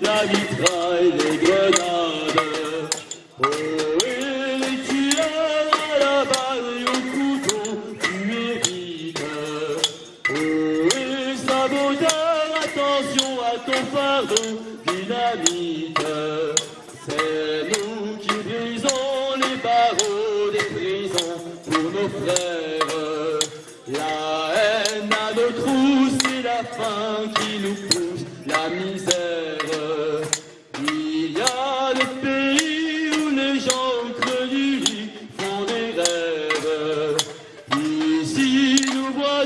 la mitraille, les grenades. Oh, et les tueurs à la balle et au couteau, tu hérites. Oh, et saboteur, attention à ton fardeau, dynamite. C'est nous qui brisons les barreaux des prisons pour nos frères.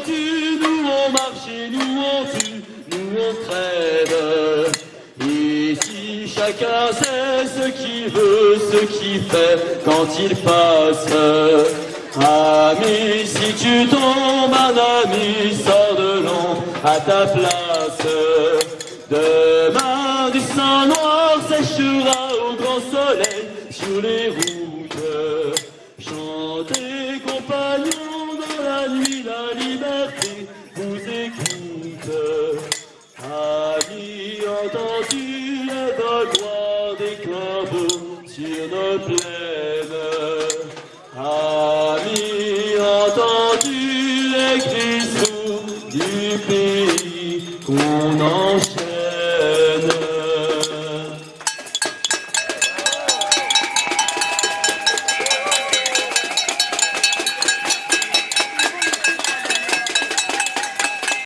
Nous on marche et nous on tue, nous on crève. Ici, chacun sait ce qu'il veut, ce qu'il fait quand il passe. Ami, si tu tombes, un ami sort de l'ombre à ta place. Demain, du sang noir séchera au grand soleil sur les routes. Thank you.